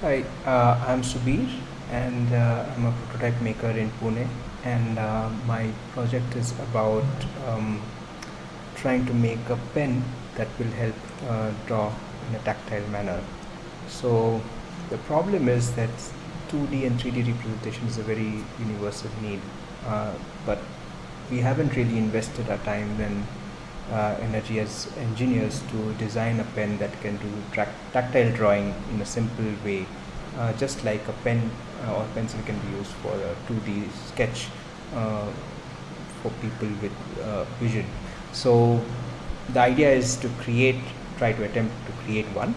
Hi, uh, I'm Subir and uh, I'm a prototype maker in Pune and uh, my project is about um, trying to make a pen that will help uh, draw in a tactile manner. So the problem is that 2D and 3D representation is a very universal need uh, but we haven't really invested our time and energy as engineers to design a pen that can do tactile drawing in a simple way uh, just like a pen uh, or pencil can be used for a 2D sketch uh, for people with uh, vision. So the idea is to create try to attempt to create one.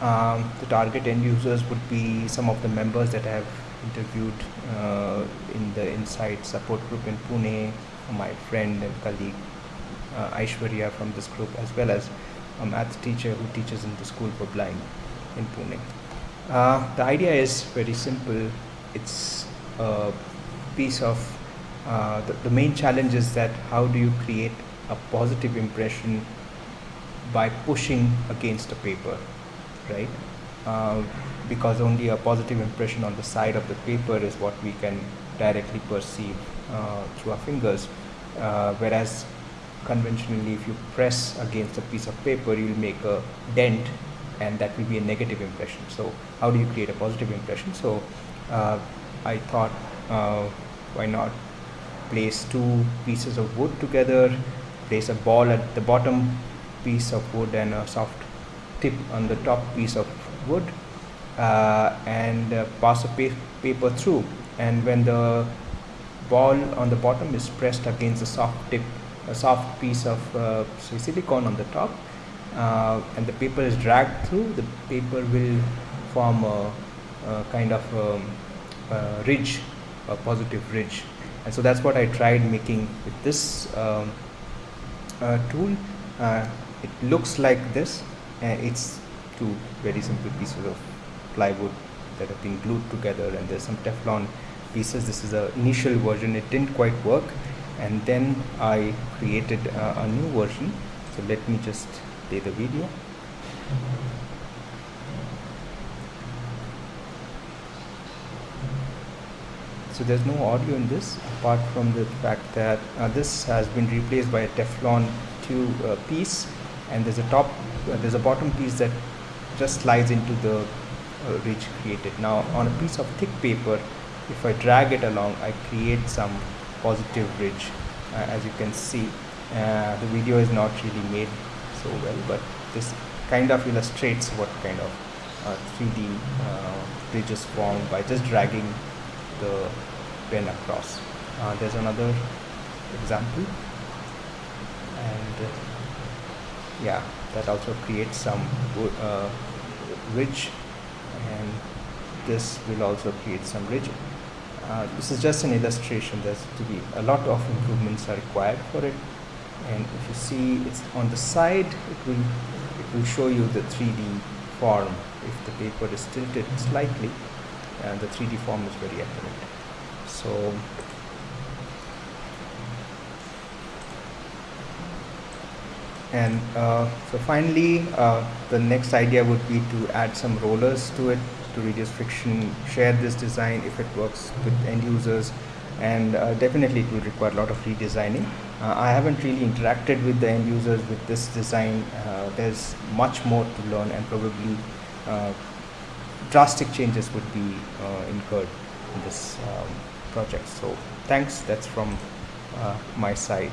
Um, the target end users would be some of the members that I have interviewed uh, in the Insight support group in Pune, my friend and colleague uh, Aishwarya from this group, as well as a math teacher who teaches in the school for blind in Pune. Uh, the idea is very simple. It's a piece of uh, the, the main challenge is that how do you create a positive impression by pushing against a paper, right? Uh, because only a positive impression on the side of the paper is what we can directly perceive uh, through our fingers. Uh, whereas conventionally, if you press against a piece of paper, you'll make a dent and that will be a negative impression. So how do you create a positive impression? So uh, I thought, uh, why not place two pieces of wood together, place a ball at the bottom piece of wood and a soft tip on the top piece of wood uh, and uh, pass a pa paper through and when the ball on the bottom is pressed against the soft tip a soft piece of uh, silicone on the top uh, and the paper is dragged through. The paper will form a, a kind of um, a ridge a positive ridge. And so that's what I tried making with this um, uh, tool. Uh, it looks like this. It's two very simple pieces of plywood that have been glued together and there's some Teflon pieces. This is the initial version. It didn't quite work and then I created a new version. So let me just play the video. So there's no audio in this apart from the fact that uh, this has been replaced by a Teflon 2 uh, piece. And there's a top uh, there's a bottom piece that just slides into the uh, ridge created. Now on a piece of thick paper if I drag it along I create some positive ridge uh, as you can see. Uh, the video is not really made so well but this kind of illustrates what kind of 3D uh, ridge is formed by just dragging the pen across. There's another example. And yeah that also creates some uh, ridge and this will also create some ridge uh, this is just an illustration. There's to be a lot of improvements are required for it. And if you see it's on the side it will it will show you the 3D form. If the paper is tilted slightly and the 3D form is very accurate. So and uh, so finally uh, the next idea would be to add some rollers to it to reduce friction share this design if it works with end users and uh, definitely it will require a lot of redesigning. Uh, I haven't really interacted with the end users with this design. Uh, there's much more to learn and probably uh, drastic changes would be incurred in this um, project. So thanks. That's from my side